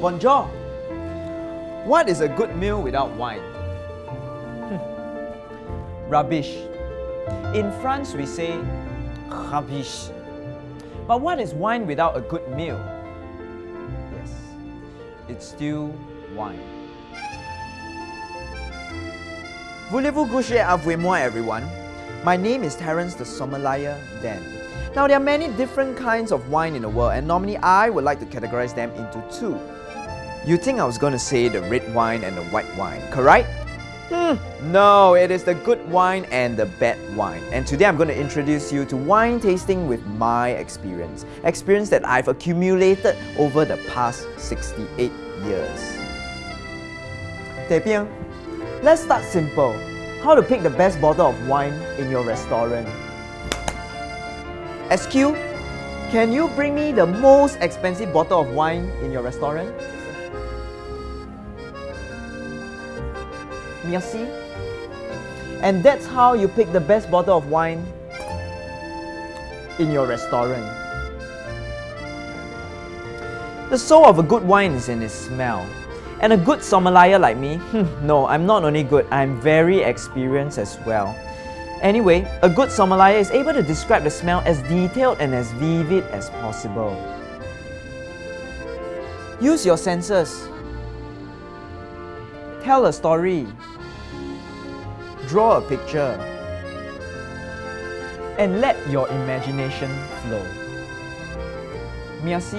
Bonjour. What is a good meal without wine? Hmm. Rubbish. In France, we say rubbish. But what is wine without a good meal? Yes, it's still wine. Voulez-vous coucher avec moi, everyone? My name is Terence the Sommelier Dan. Now, there are many different kinds of wine in the world, and normally I would like to categorize them into two. You think I was going to say the red wine and the white wine, correct? Hmm, no, it is the good wine and the bad wine. And today I'm going to introduce you to wine tasting with my experience. Experience that I've accumulated over the past 68 years. Tepiang, let's start simple. How to pick the best bottle of wine in your restaurant. SQ, can you bring me the most expensive bottle of wine in your restaurant? Merci. And that's how you pick the best bottle of wine in your restaurant. The soul of a good wine is in its smell. And a good sommelier like me, hmm, no, I'm not only good, I'm very experienced as well. Anyway, a good sommelier is able to describe the smell as detailed and as vivid as possible. Use your senses. Tell a story. Draw a picture. And let your imagination flow. Merci.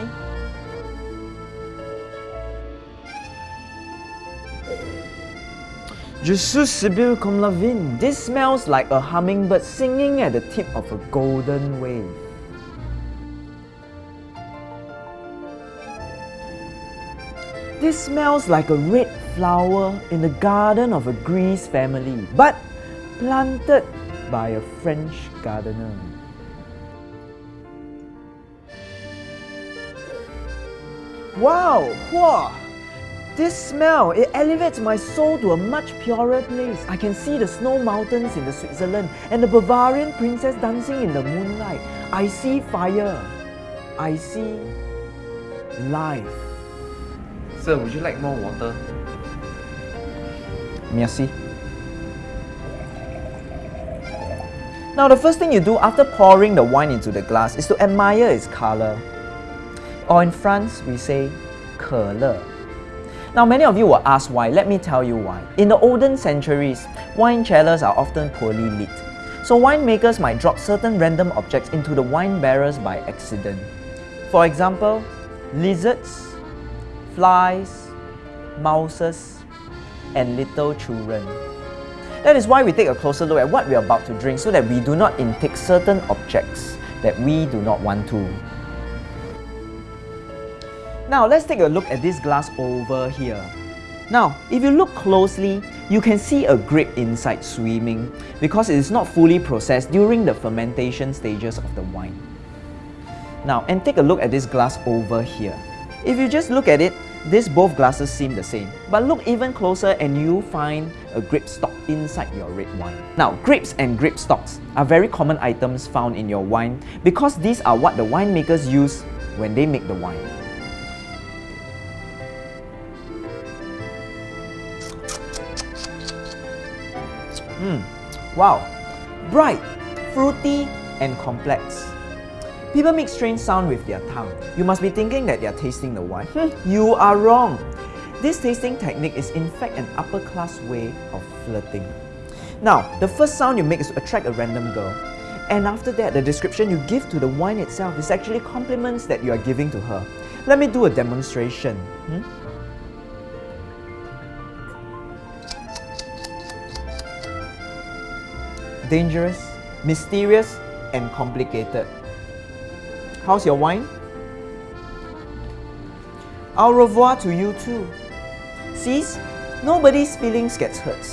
Suis Sibyl comme la vigne. This smells like a hummingbird singing at the tip of a golden wave. This smells like a red flower in the garden of a Greece family, but planted by a French gardener. Wow! Wow! This smell, it elevates my soul to a much purer place. I can see the snow mountains in the Switzerland and the Bavarian princess dancing in the moonlight. I see fire. I see life. Sir, would you like more water? Merci. Now the first thing you do after pouring the wine into the glass is to admire its color. Or in France, we say 可乐. Now many of you will ask why, let me tell you why. In the olden centuries, wine cellars are often poorly lit. So winemakers might drop certain random objects into the wine barrels by accident. For example, lizards, flies, mouses, and little children. That is why we take a closer look at what we are about to drink so that we do not intake certain objects that we do not want to. Now let's take a look at this glass over here. Now, if you look closely, you can see a grape inside swimming because it is not fully processed during the fermentation stages of the wine. Now, and take a look at this glass over here. If you just look at it, these both glasses seem the same. But look even closer and you find a grape stock inside your red wine. Now, grapes and grape stocks are very common items found in your wine because these are what the winemakers use when they make the wine. Mm. Wow, bright, fruity, and complex. People make strange sound with their tongue. You must be thinking that they are tasting the wine. You are wrong. This tasting technique is in fact an upper class way of flirting. Now, the first sound you make is to attract a random girl. And after that, the description you give to the wine itself is actually compliments that you are giving to her. Let me do a demonstration. Hmm? Dangerous, mysterious, and complicated. How's your wine? Au revoir to you too. Sees, nobody's feelings gets hurt.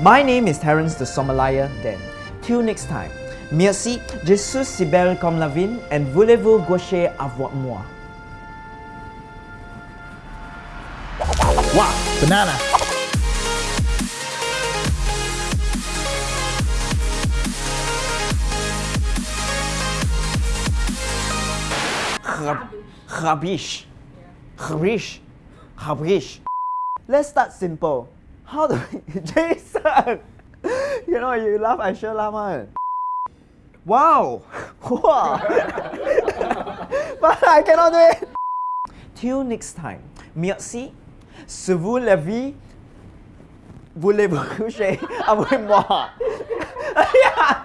My name is Terence the Sommelier then. Till next time. Merci, je suis si comme la vigne and voulez-vous gaucher avec moi? Wow, banana. Rubbish. Rubbish. Habrish. Let's start simple. How do we, Jason? you know, you laugh, I sure laugh one. Wow! Wow! but I cannot do it. Till next time. Merci. Si vous l'avez, voulez-vous coucher ah avec moi? yeah.